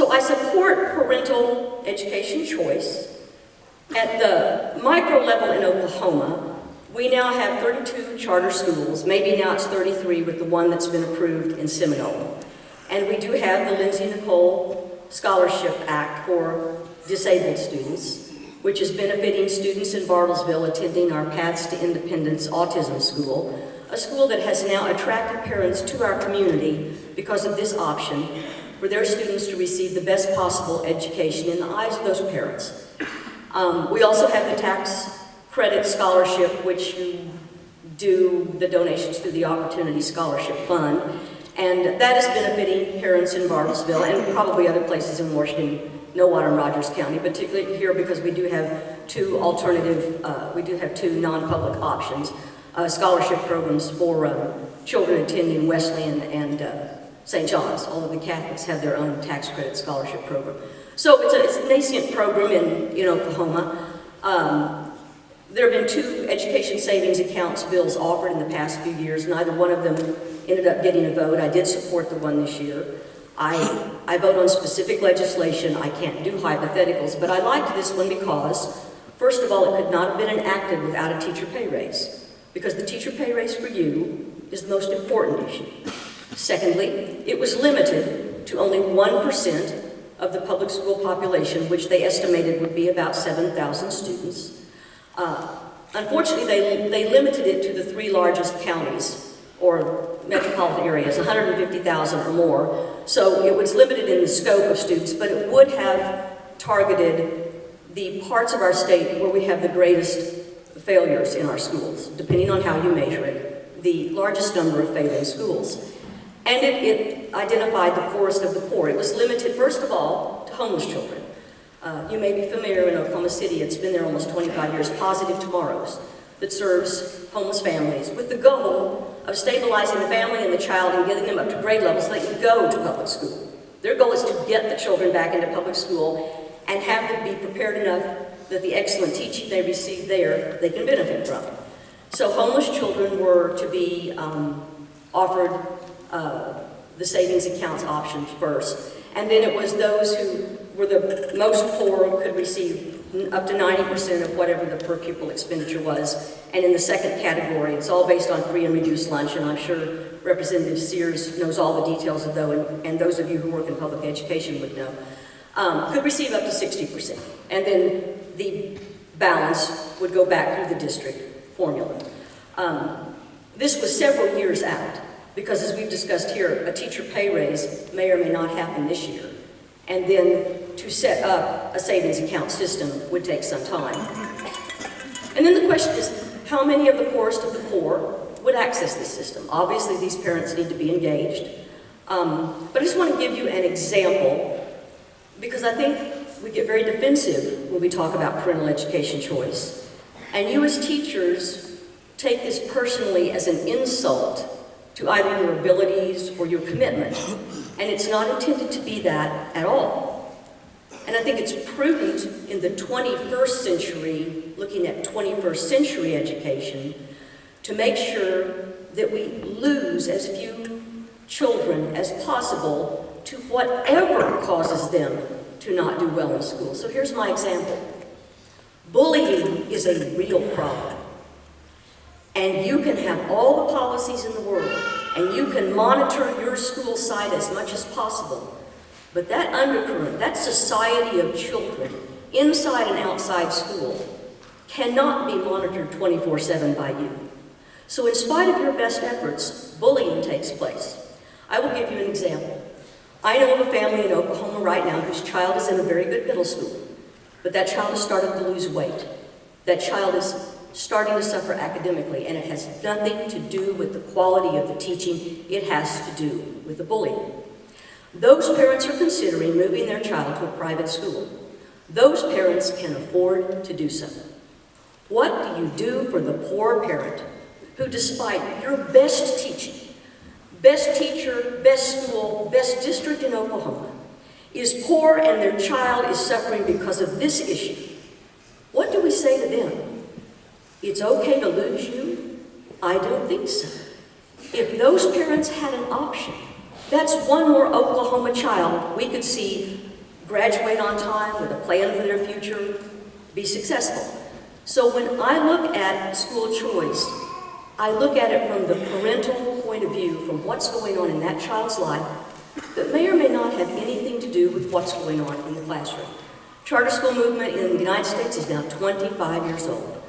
So I support parental education choice. At the micro level in Oklahoma, we now have 32 charter schools. Maybe now it's 33 with the one that's been approved in Seminole. And we do have the Lindsey Nicole Scholarship Act for disabled students, which is benefiting students in Bartlesville attending our Paths to Independence Autism School, a school that has now attracted parents to our community because of this option for their students to receive the best possible education in the eyes of those parents. Um, we also have the tax credit scholarship, which you do the donations through the Opportunity Scholarship Fund. And that is benefiting parents in Bartlesville and probably other places in Washington, Nowata and Rogers County, particularly here because we do have two alternative, uh, we do have two non-public options, uh, scholarship programs for um, children attending Wesleyan and uh, St. John's, although the Catholics have their own tax credit scholarship program. So it's a, it's a nascent program in, in Oklahoma. Um, there have been two education savings accounts bills offered in the past few years. Neither one of them ended up getting a vote. I did support the one this year. I, I vote on specific legislation. I can't do hypotheticals, but I liked this one because, first of all, it could not have been enacted without a teacher pay raise, because the teacher pay raise for you is the most important issue. Secondly, it was limited to only 1% of the public school population, which they estimated would be about 7,000 students. Uh, unfortunately, they, they limited it to the three largest counties or metropolitan areas, 150,000 or more. So it was limited in the scope of students, but it would have targeted the parts of our state where we have the greatest failures in our schools, depending on how you measure it, the largest number of failing schools. And it, it identified the poorest of the poor. It was limited, first of all, to homeless children. Uh, you may be familiar in Oklahoma City, it's been there almost 25 years, Positive Tomorrows, that serves homeless families with the goal of stabilizing the family and the child and getting them up to grade levels so they can go to public school. Their goal is to get the children back into public school and have them be prepared enough that the excellent teaching they receive there, they can benefit from. So homeless children were to be um, offered uh, the savings accounts option first. And then it was those who were the most poor could receive up to 90% of whatever the per pupil expenditure was. And in the second category, it's all based on free and reduced lunch, and I'm sure Representative Sears knows all the details of those, and, and those of you who work in public education would know, um, could receive up to 60%. And then the balance would go back through the district formula. Um, this was several years out. Because as we've discussed here, a teacher pay raise may or may not happen this year. And then to set up a savings account system would take some time. And then the question is, how many of the poorest of the poor would access this system? Obviously, these parents need to be engaged. Um, but I just want to give you an example, because I think we get very defensive when we talk about parental education choice. And you as teachers take this personally as an insult to either your abilities or your commitment. And it's not intended to be that at all. And I think it's prudent in the 21st century, looking at 21st century education, to make sure that we lose as few children as possible to whatever causes them to not do well in school. So here's my example. Bullying is a real problem. And you can have all the policies in the world, and you can monitor your school site as much as possible. But that undercurrent, that society of children, inside and outside school, cannot be monitored 24-7 by you. So in spite of your best efforts, bullying takes place. I will give you an example. I know of a family in Oklahoma right now whose child is in a very good middle school, but that child has started to lose weight. That child is starting to suffer academically, and it has nothing to do with the quality of the teaching, it has to do with the bullying. Those parents are considering moving their child to a private school. Those parents can afford to do so. What do you do for the poor parent who, despite your best teaching, best teacher, best school, best district in Oklahoma, is poor and their child is suffering because of this issue? What do we say to them? It's okay to lose you? I don't think so. If those parents had an option, that's one more Oklahoma child we could see graduate on time with a plan for their future, be successful. So when I look at school choice, I look at it from the parental point of view, from what's going on in that child's life, that may or may not have anything to do with what's going on in the classroom. Charter school movement in the United States is now 25 years old.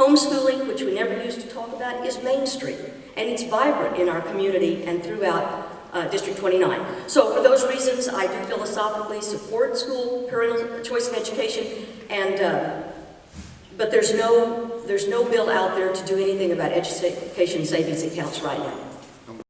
Homeschooling, which we never used to talk about, is mainstream, and it's vibrant in our community and throughout uh, District 29. So for those reasons, I do philosophically support school parental choice in education, and uh, but there's no there's no bill out there to do anything about education savings accounts right now.